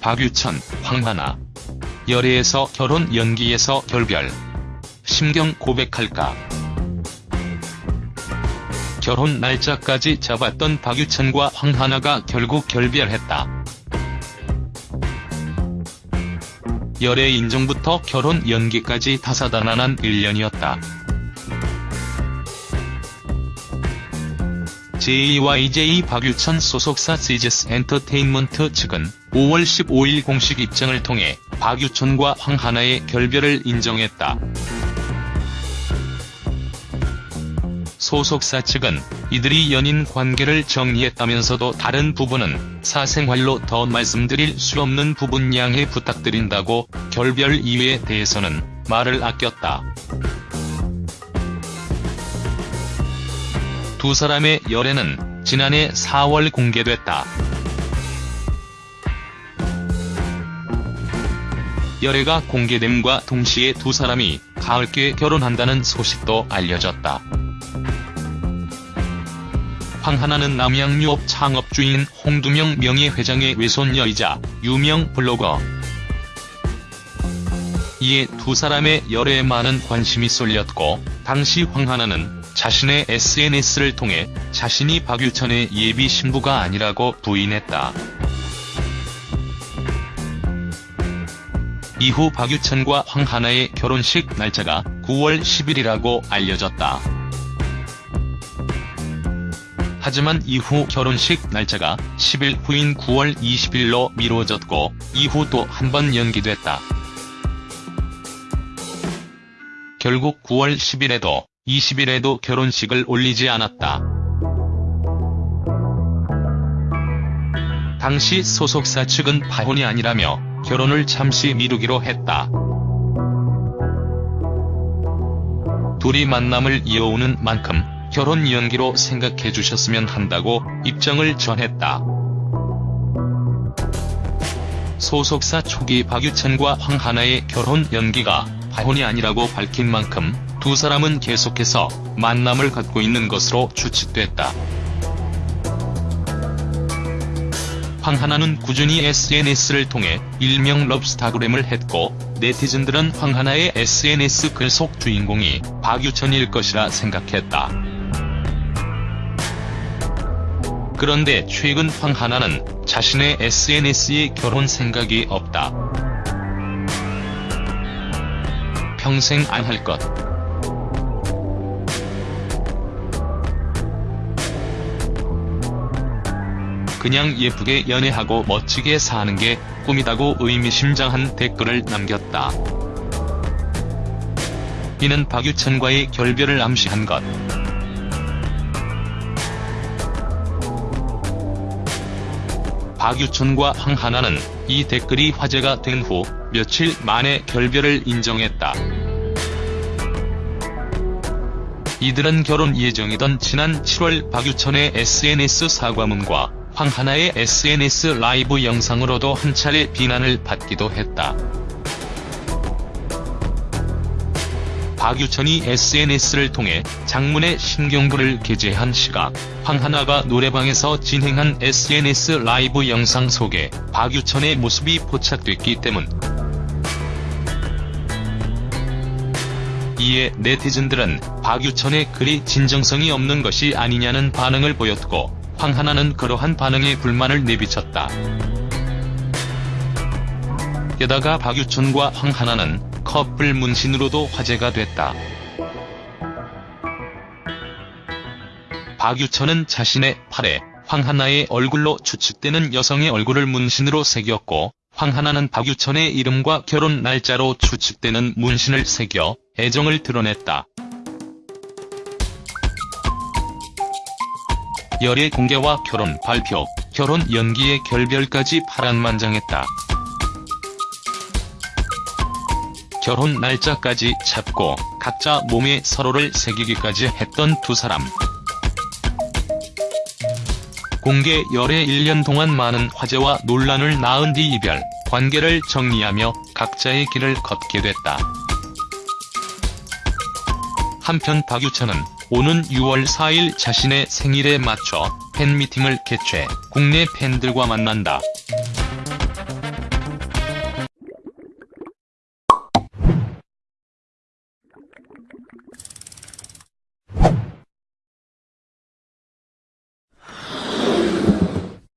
박유천, 황하나. 열애에서 결혼 연기에서 결별. 심경 고백할까. 결혼 날짜까지 잡았던 박유천과 황하나가 결국 결별했다. 열애 인정부터 결혼 연기까지 다사다난한 1년이었다. JYJ 박유천 소속사 시즈스 엔터테인먼트 측은 5월 15일 공식 입장을 통해 박유천과 황하나의 결별을 인정했다. 소속사 측은 이들이 연인 관계를 정리했다면서도 다른 부분은 사생활로 더 말씀드릴 수 없는 부분 양해 부탁드린다고 결별 이유에 대해서는 말을 아꼈다. 두 사람의 열애는 지난해 4월 공개됐다. 열애가 공개됨과 동시에 두 사람이 가을께 결혼한다는 소식도 알려졌다. 황하나는 남양유업 창업주인 홍두명 명예회장의 외손녀이자 유명 블로거. 이에 두 사람의 열애에 많은 관심이 쏠렸고 당시 황하나는 자신의 SNS를 통해 자신이 박유천의 예비 신부가 아니라고 부인했다. 이후 박유천과 황하나의 결혼식 날짜가 9월 10일이라고 알려졌다. 하지만 이후 결혼식 날짜가 10일 후인 9월 20일로 미뤄졌고 이후 또 한 번 연기됐다. 결국 9월 10일에도 20일에도 결혼식을 올리지 않았다. 당시 소속사 측은 파혼이 아니라며 결혼을 잠시 미루기로 했다. 둘이 만남을 이어오는 만큼 결혼 연기로 생각해 주셨으면 한다고 입장을 전했다. 소속사 초기 박유천과 황하나의 결혼 연기가 파혼이 아니라고 밝힌 만큼 두 사람은 계속해서 만남을 갖고 있는 것으로 추측됐다. 황하나는 꾸준히 SNS를 통해 일명 럽스타그램을 했고 네티즌들은 황하나의 SNS 글 속 주인공이 박유천일 것이라 생각했다. 그런데 최근 황하나는 자신의 SNS에 결혼 생각이 없다. 평생 안 할 것. 그냥 예쁘게 연애하고 멋지게 사는 게 꿈이다고 의미심장한 댓글을 남겼다. 이는 박유천과의 결별을 암시한 것. 박유천과 황하나는 이 댓글이 화제가 된 후 며칠 만에 결별을 인정했다. 이들은 결혼 예정이던 지난 7월 박유천의 SNS 사과문과 황하나의 SNS 라이브 영상으로도 한 차례 비난을 받기도 했다. 박유천이 SNS를 통해 장문의 신경부를 게재한 시각, 황하나가 노래방에서 진행한 SNS 라이브 영상 속에 박유천의 모습이 포착됐기 때문. 이에 네티즌들은 박유천의 글이 진정성이 없는 것이 아니냐는 반응을 보였고 황하나는 그러한 반응에 불만을 내비쳤다. 게다가 박유천과 황하나는 커플 문신으로도 화제가 됐다. 박유천은 자신의 팔에 황하나의 얼굴로 추측되는 여성의 얼굴을 문신으로 새겼고 황하나는 박유천의 이름과 결혼 날짜로 추측되는 문신을 새겨 애정을 드러냈다. 열애 공개와 결혼 발표, 결혼 연기의 결별까지 파란만장했다. 결혼 날짜까지 잡고 각자 몸에 서로를 새기기까지 했던 두 사람. 공개 열애 1년 동안 많은 화제와 논란을 낳은 뒤 이별, 관계를 정리하며 각자의 길을 걷게 됐다. 한편 박유천은 오는 6월 4일 자신의 생일에 맞춰 팬미팅을 개최 국내 팬들과 만난다.